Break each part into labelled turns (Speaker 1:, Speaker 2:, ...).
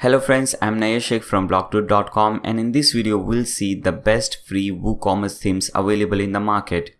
Speaker 1: Hello friends, I'm Naya from blogtoot.com and in this video we'll see the best free WooCommerce themes available in the market.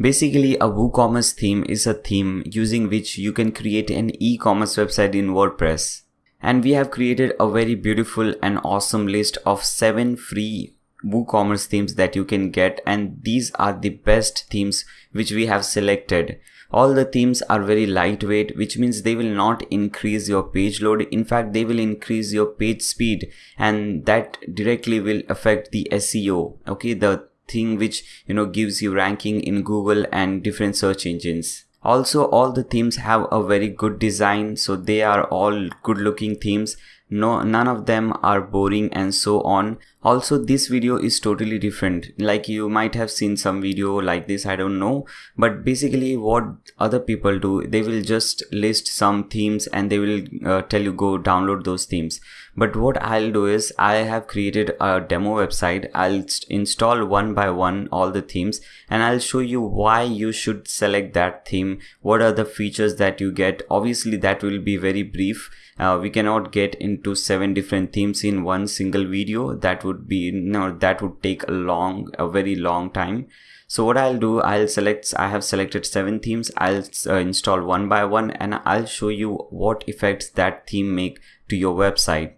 Speaker 1: Basically a WooCommerce theme is a theme using which you can create an e-commerce website in WordPress. And we have created a very beautiful and awesome list of 7 free WooCommerce themes that you can get and these are the best themes which we have selected. All the themes are very lightweight which means they will not increase your page load. In fact, they will increase your page speed and that directly will affect the SEO. Okay, the thing which you know gives you ranking in Google and different search engines. Also, all the themes have a very good design so they are all good looking themes no none of them are boring and so on. Also this video is totally different. Like you might have seen some video like this i don't know. But basically what other people do they will just list some themes and they will uh, tell you go download those themes. But what I'll do is I have created a demo website. I'll install one by one all the themes and I'll show you why you should select that theme. What are the features that you get? Obviously that will be very brief uh, we cannot get into seven different themes in one single video. That would be no that would take a long a very long time. So what I'll do I'll select I have selected seven themes. I'll uh, install one by one and I'll show you what effects that theme make to your website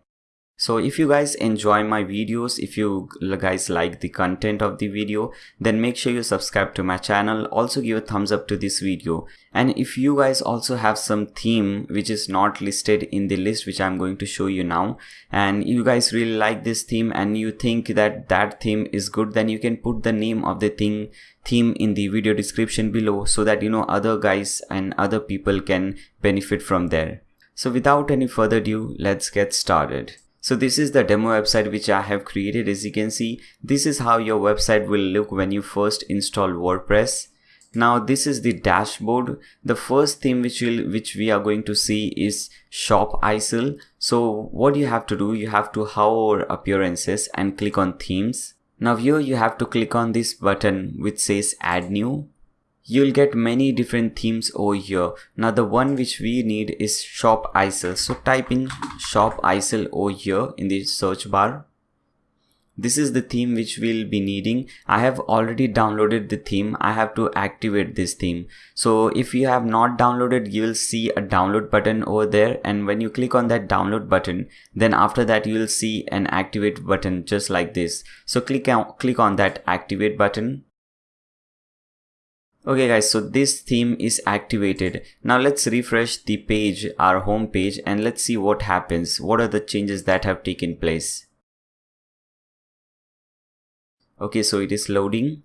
Speaker 1: so if you guys enjoy my videos, if you guys like the content of the video, then make sure you subscribe to my channel. Also give a thumbs up to this video. And if you guys also have some theme which is not listed in the list which I'm going to show you now and you guys really like this theme and you think that that theme is good then you can put the name of the thing theme in the video description below so that you know other guys and other people can benefit from there. So without any further ado, let's get started. So this is the demo website which I have created as you can see this is how your website will look when you first install WordPress. Now this is the dashboard. The first theme which will which we are going to see is Shop Isle. So what you have to do you have to hover appearances and click on themes. Now here you have to click on this button which says add new you'll get many different themes over here. Now the one which we need is Shop Isle so type in Shop Isle over here in the search bar. This is the theme which we'll be needing. I have already downloaded the theme. I have to activate this theme. So if you have not downloaded you will see a download button over there. And when you click on that download button then after that you will see an activate button just like this. So click on click on that activate button Okay guys, so this theme is activated. Now let's refresh the page, our home page and let's see what happens. What are the changes that have taken place? Okay, so it is loading.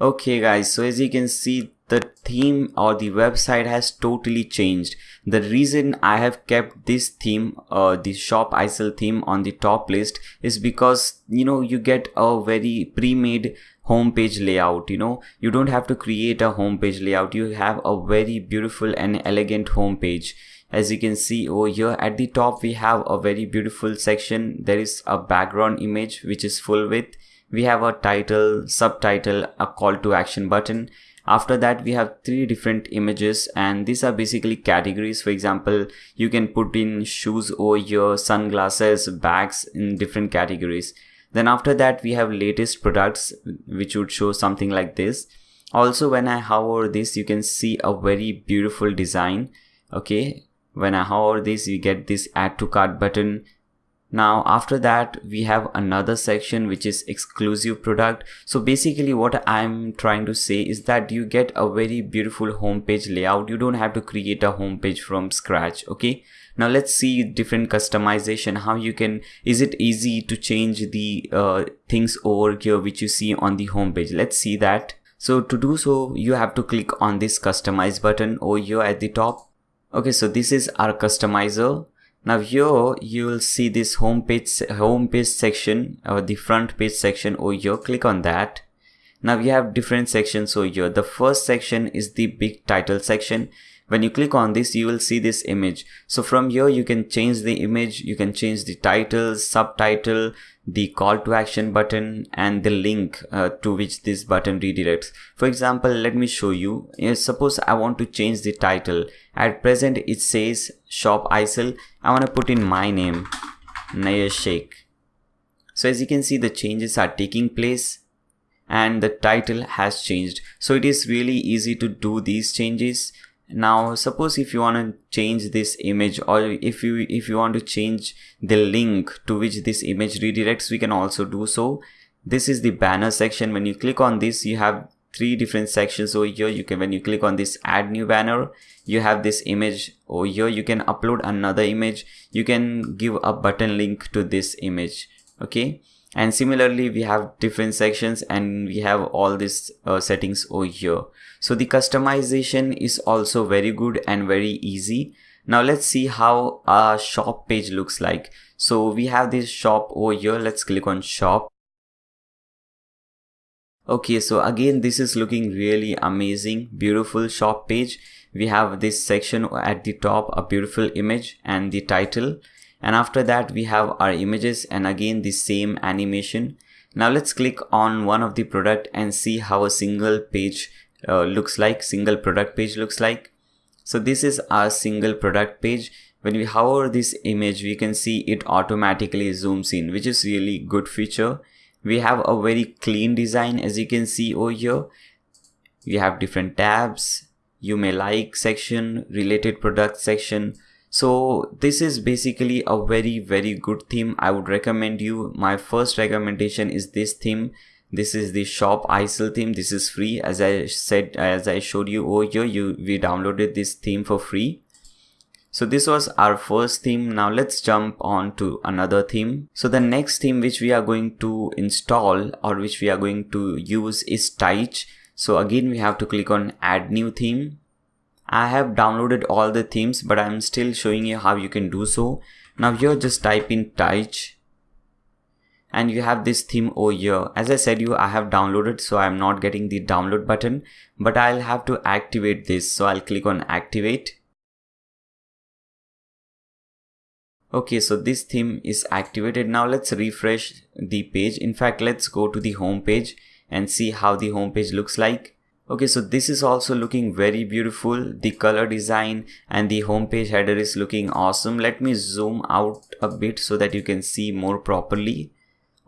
Speaker 1: Okay guys, so as you can see, the theme or the website has totally changed. The reason I have kept this theme, uh, the Shop Isle theme on the top list is because, you know, you get a very pre-made homepage layout you know. You don't have to create a homepage layout. You have a very beautiful and elegant homepage. As you can see over here at the top we have a very beautiful section. There is a background image which is full width we have a title subtitle a call to action button. After that we have three different images and these are basically categories. For example you can put in shoes over here sunglasses bags in different categories then after that we have latest products which would show something like this. Also when i hover this you can see a very beautiful design. Okay? When i hover this you get this add to cart button. Now after that we have another section which is exclusive product. So basically what i'm trying to say is that you get a very beautiful homepage layout. You don't have to create a homepage from scratch. Okay now let's see different customization how you can is it easy to change the uh, things over here which you see on the home page? Let's see that. So to do so you have to click on this customize button over here at the top. Okay so this is our customizer. Now here you will see this home page home page section or the front page section over here. Click on that now we have different sections. Over here the first section is the big title section. When you click on this you will see this image. So from here you can change the image. You can change the title subtitle the call to action button and the link uh, to which this button redirects. For example let me show you. Suppose i want to change the title. At present it says Shop Isle i want to put in my name Sheikh. So as you can see the changes are taking place and the title has changed. So it is really easy to do these changes. Now suppose if you want to change this image or if you if you want to change the link to which this image redirects we can also do so. This is the banner section. When you click on this you have three different sections over here you can when you click on this add new banner you have this image over here you can upload another image you can give a button link to this image okay and similarly we have different sections and we have all these uh, settings over here. So the customization is also very good and very easy. Now let's see how our shop page looks like. So we have this shop over here. Let's click on shop. Okay so again this is looking really amazing. Beautiful shop page. We have this section at the top a beautiful image and the title and after that we have our images and again the same animation. Now let's click on one of the product and see how a single page uh, looks like single product page looks like. So this is our single product page. When we hover this image we can see it automatically zooms in which is really good feature. We have a very clean design as you can see over here. We have different tabs. You may like section related product section so this is basically a very very good theme. I would recommend you. My first recommendation is this theme. This is the Shop Isle theme. This is free. As i said as i showed you over here you we downloaded this theme for free. So this was our first theme. Now let's jump on to another theme. So the next theme which we are going to install or which we are going to use is Tyche. So again we have to click on add new theme I have downloaded all the themes but I'm still showing you how you can do so. Now here just type in Tyche and you have this theme over here. As I said you I have downloaded so I'm not getting the download button but I'll have to activate this so I'll click on activate. Okay so this theme is activated now let's refresh the page in fact let's go to the home page and see how the home page looks like. Okay, so this is also looking very beautiful. The color design and the homepage header is looking awesome. Let me zoom out a bit so that you can see more properly.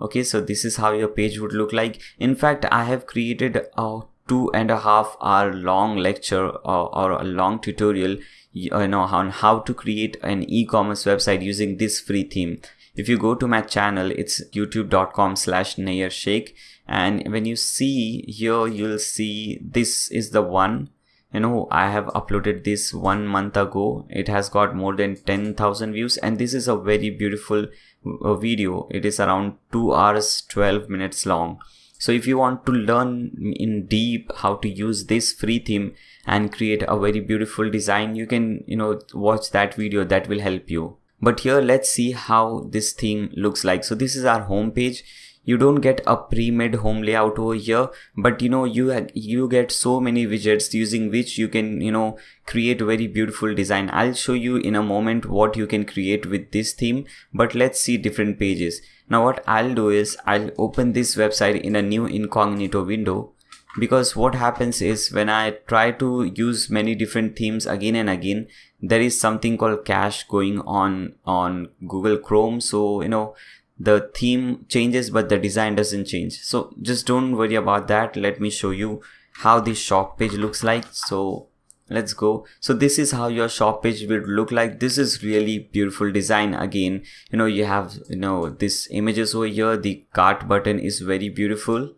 Speaker 1: Okay, so this is how your page would look like. In fact, I have created a two and a half hour long lecture or, or a long tutorial you know on how to create an e-commerce website using this free theme if you go to my channel it's youtube.com slash Sheikh and when you see here you'll see this is the one. You know i have uploaded this one month ago. It has got more than 10,000 views. And this is a very beautiful uh, video. It is around 2 hours 12 minutes long. So if you want to learn in deep how to use this free theme and create a very beautiful design you can you know watch that video. That will help you but here let's see how this theme looks like. So this is our home page you don't get a pre-made home layout over here but you know you you get so many widgets using which you can you know create very beautiful design. I'll show you in a moment what you can create with this theme but let's see different pages. Now what i'll do is i'll open this website in a new incognito window because what happens is when I try to use many different themes again and again there is something called cache going on on Google Chrome. So you know the theme changes but the design doesn't change. So just don't worry about that. Let me show you how the shop page looks like. So let's go. So this is how your shop page will look like. This is really beautiful design. Again you know you have you know this images over here. The cart button is very beautiful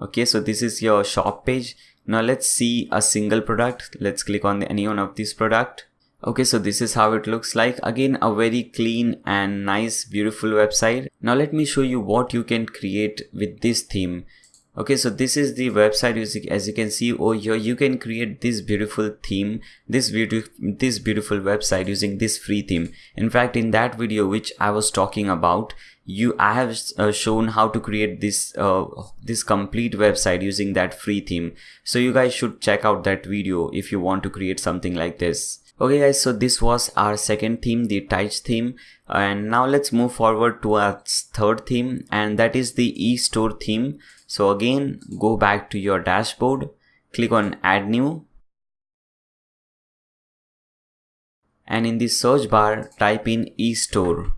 Speaker 1: okay so this is your shop page now let's see a single product let's click on any one of this product Okay, so this is how it looks like. Again, a very clean and nice, beautiful website. Now let me show you what you can create with this theme. Okay, so this is the website as you can see over here. You can create this beautiful theme, this beautiful, this beautiful website using this free theme. In fact, in that video which I was talking about, you I have uh, shown how to create this uh, this complete website using that free theme. So you guys should check out that video if you want to create something like this. Okay guys so this was our second theme the Tyche theme. And now let's move forward to our third theme and that is the e-store theme. So again go back to your dashboard click on add new. And in the search bar type in e-store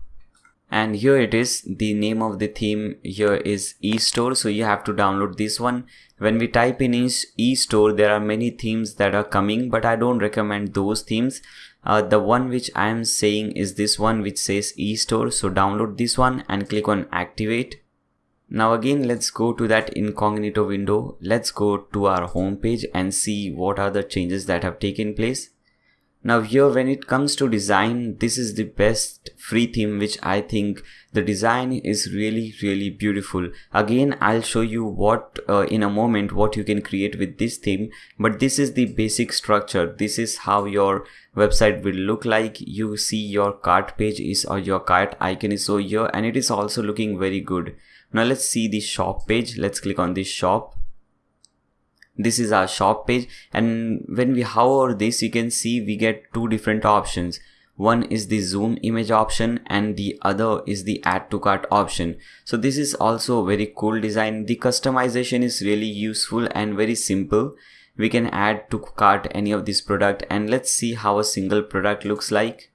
Speaker 1: and here it is the name of the theme here is e-store. So you have to download this one. When we type in e-store there are many themes that are coming but i don't recommend those themes. Uh, the one which i am saying is this one which says e-store. So download this one and click on activate. Now again let's go to that incognito window. Let's go to our home page and see what are the changes that have taken place now here when it comes to design, this is the best free theme which I think the design is really really beautiful. Again I'll show you what uh, in a moment what you can create with this theme but this is the basic structure. This is how your website will look like. You see your cart page is or your cart icon is over here and it is also looking very good. Now let's see the shop page. Let's click on this shop this is our shop page. And when we hover this you can see we get two different options. One is the zoom image option and the other is the add to cart option. So this is also a very cool design. The customization is really useful and very simple. We can add to cart any of this product and let's see how a single product looks like.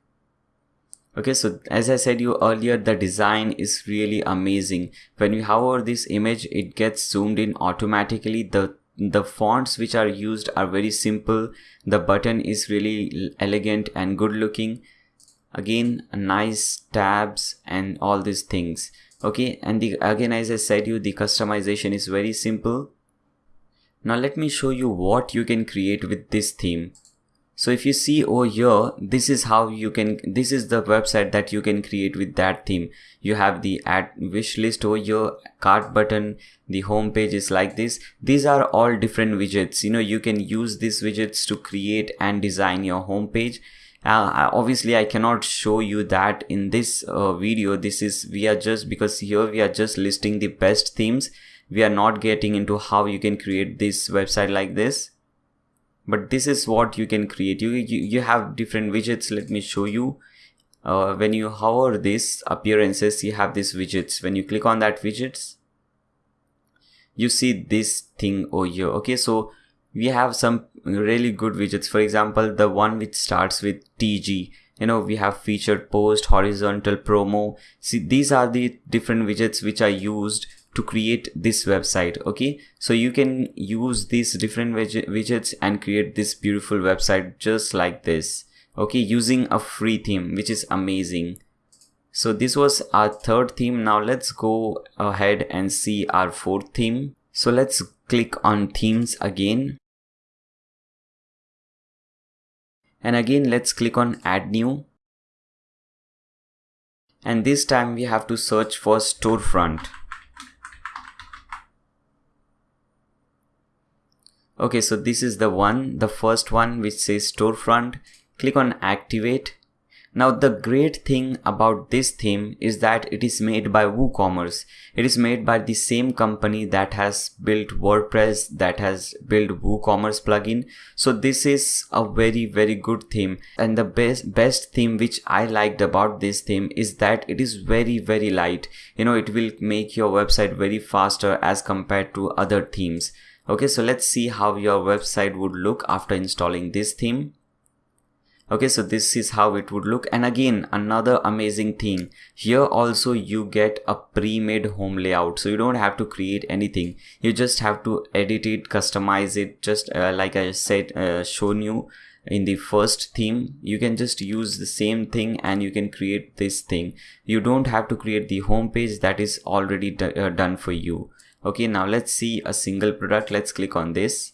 Speaker 1: Okay so as i said you earlier the design is really amazing. When we hover this image it gets zoomed in automatically. The the fonts which are used are very simple. The button is really elegant and good looking. Again nice tabs and all these things. Okay and the again as i said you the customization is very simple. Now let me show you what you can create with this theme so if you see over here this is how you can this is the website that you can create with that theme. You have the add wish list over here cart button the home page is like this. These are all different widgets. You know you can use these widgets to create and design your home page. Uh, obviously i cannot show you that in this uh, video. This is we are just because here we are just listing the best themes. We are not getting into how you can create this website like this but this is what you can create. You you, you have different widgets. Let me show you. Uh, when you hover this appearances you have these widgets. When you click on that widgets you see this thing over here. Okay so we have some really good widgets. For example the one which starts with tg you know we have featured post horizontal promo. See these are the different widgets which are used to create this website okay? So you can use these different widgets and create this beautiful website just like this okay? Using a free theme which is amazing. So this was our third theme. Now let's go ahead and see our fourth theme. So let's click on themes again. And again let's click on add new. And this time we have to search for storefront okay so this is the one the first one which says storefront click on activate now the great thing about this theme is that it is made by WooCommerce. It is made by the same company that has built WordPress, that has built WooCommerce plugin. So this is a very very good theme and the best best theme which I liked about this theme is that it is very very light. You know it will make your website very faster as compared to other themes okay so let's see how your website would look after installing this theme. Okay so this is how it would look. And again another amazing thing. Here also you get a pre-made home layout. So you don't have to create anything. You just have to edit it customize it just uh, like i said uh, shown you in the first theme. You can just use the same thing and you can create this thing. You don't have to create the home page. That is already uh, done for you okay now let's see a single product. Let's click on this.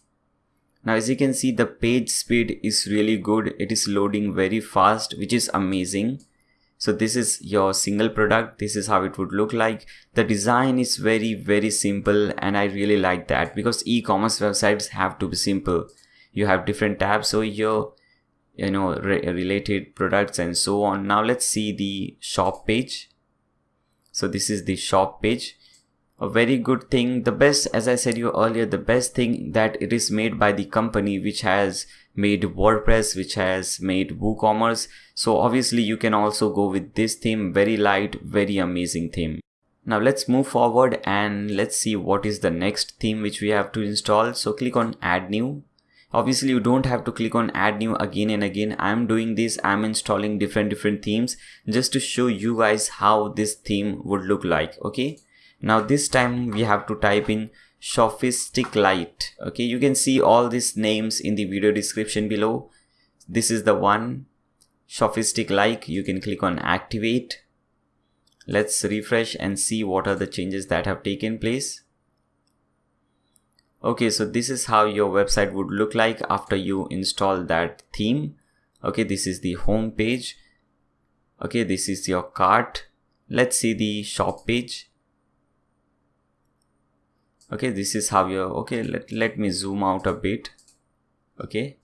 Speaker 1: Now as you can see the page speed is really good. It is loading very fast which is amazing. So this is your single product. This is how it would look like. The design is very very simple and i really like that because e-commerce websites have to be simple. You have different tabs so here you know re related products and so on. Now let's see the shop page. So this is the shop page a very good thing the best as i said you earlier the best thing that it is made by the company which has made wordpress which has made woocommerce. So obviously you can also go with this theme. Very light very amazing theme. Now let's move forward and let's see what is the next theme which we have to install. So click on add new. Obviously you don't have to click on add new again and again. I'm doing this. I'm installing different different themes just to show you guys how this theme would look like okay now this time we have to type in Shophistic Lite. Okay you can see all these names in the video description below. This is the one. Shophistic Lite you can click on activate. Let's refresh and see what are the changes that have taken place. Okay so this is how your website would look like after you install that theme. Okay this is the home page. Okay this is your cart. Let's see the shop page okay this is how your okay let, let me zoom out a bit. Okay.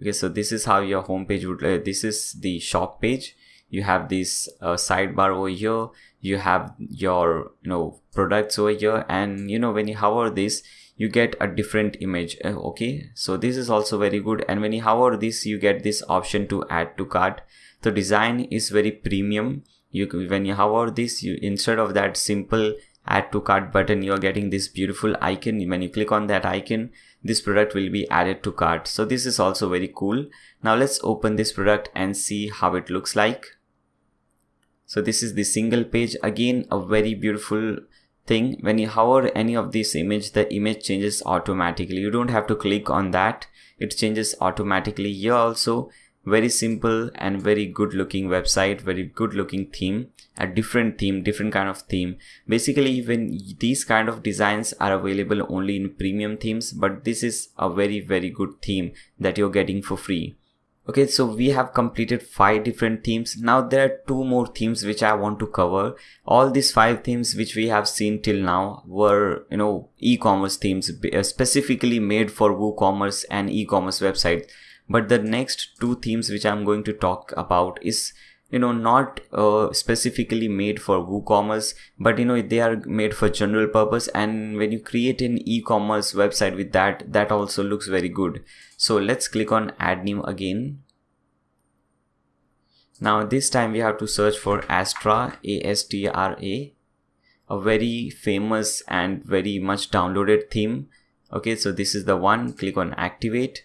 Speaker 1: Okay so this is how your home page would uh, this is the shop page. You have this uh, sidebar over here. You have your you know products over here. And you know when you hover this you get a different image uh, okay? So this is also very good. And when you hover this you get this option to add to cart. The design is very premium. You when you hover this you instead of that simple add to cart button you are getting this beautiful icon. When you click on that icon this product will be added to cart. So this is also very cool. Now let's open this product and see how it looks like. So this is the single page. Again a very beautiful thing. When you hover any of this image the image changes automatically. You don't have to click on that. It changes automatically. Here also very simple and very good looking website very good looking theme a different theme different kind of theme. Basically when these kind of designs are available only in premium themes but this is a very very good theme that you're getting for free. Okay so we have completed five different themes. Now there are two more themes which i want to cover. All these five themes which we have seen till now were you know e-commerce themes specifically made for woocommerce and e-commerce websites but the next two themes which i'm going to talk about is you know not uh, specifically made for woocommerce but you know they are made for general purpose. And when you create an e-commerce website with that that also looks very good. So let's click on add new again. Now this time we have to search for astra a-s-t-r-a a very famous and very much downloaded theme. Okay so this is the one. Click on activate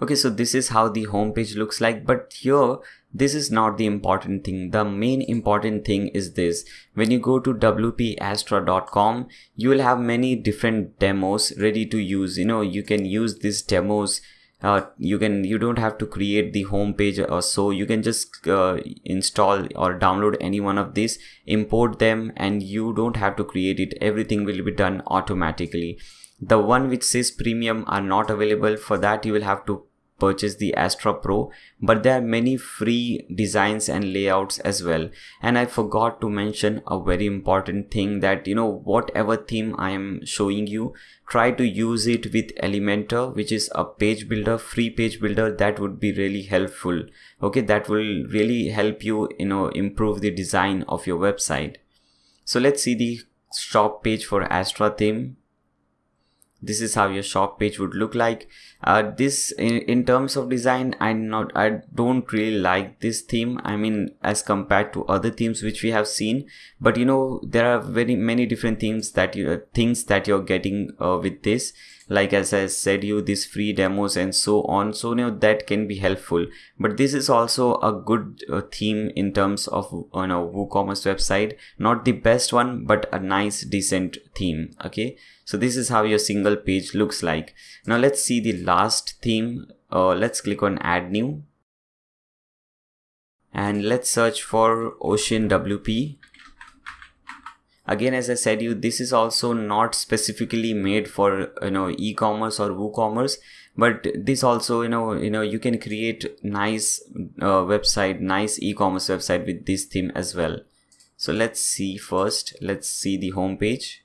Speaker 1: okay so this is how the home page looks like but here this is not the important thing. The main important thing is this. When you go to wpastra.com you will have many different demos ready to use. You know you can use these demos uh, you can you don't have to create the home page or so. You can just uh, install or download any one of these import them and you don't have to create it. Everything will be done automatically the one which says premium are not available for that you will have to purchase the Astra Pro, but there are many free designs and layouts as well. And I forgot to mention a very important thing that, you know, whatever theme I am showing you, try to use it with Elementor, which is a page builder, free page builder that would be really helpful. Okay, that will really help you, you know, improve the design of your website. So let's see the shop page for Astra theme this is how your shop page would look like. Uh, this in, in terms of design i'm not i don't really like this theme. I mean as compared to other themes which we have seen. But you know there are very many different themes that you things that you're getting uh, with this like as i said you these free demos and so on so know that can be helpful. But this is also a good uh, theme in terms of you know woocommerce website. Not the best one but a nice decent theme okay? So this is how your single page looks like. Now let's see the last theme. Uh, let's click on add new. And let's search for ocean wp again as i said you this is also not specifically made for you know e-commerce or woocommerce but this also you know you know you can create nice uh, website nice e-commerce website with this theme as well. So let's see first. Let's see the home page.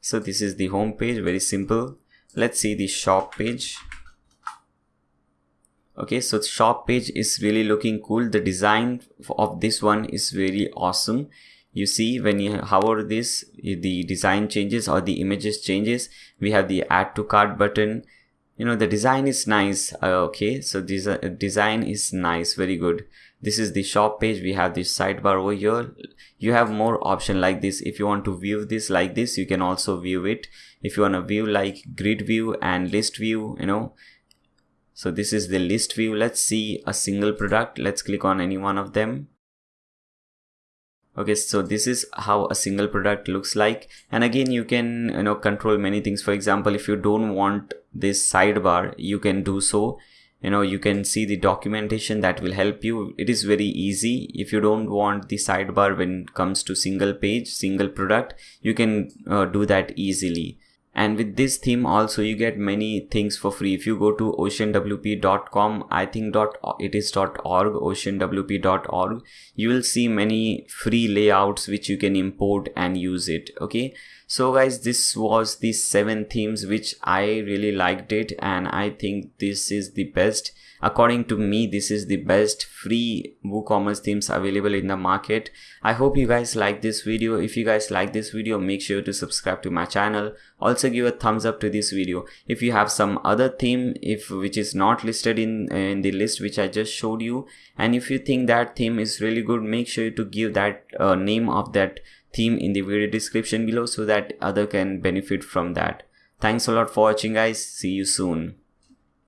Speaker 1: So this is the home page very simple. Let's see the shop page. Okay so shop page is really looking cool. The design of this one is very awesome you see when you hover this the design changes or the images changes. We have the add to cart button. You know the design is nice. Uh, okay so this uh, design is nice. Very good. This is the shop page. We have this sidebar over here. You have more option like this. If you want to view this like this you can also view it. If you want to view like grid view and list view you know. So this is the list view. Let's see a single product. Let's click on any one of them okay so this is how a single product looks like. And again you can you know control many things. For example if you don't want this sidebar you can do so. You know you can see the documentation that will help you. It is very easy. If you don't want the sidebar when it comes to single page single product you can uh, do that easily and with this theme also you get many things for free. If you go to oceanwp.com i think dot it is dot org oceanwp.org you will see many free layouts which you can import and use it okay so guys this was the seven themes which i really liked it and i think this is the best According to me, this is the best free WooCommerce themes available in the market. I hope you guys like this video. If you guys like this video, make sure to subscribe to my channel. Also give a thumbs up to this video. If you have some other theme, if which is not listed in, in the list which I just showed you, and if you think that theme is really good, make sure to give that uh, name of that theme in the video description below so that other can benefit from that. Thanks a lot for watching guys. See you soon.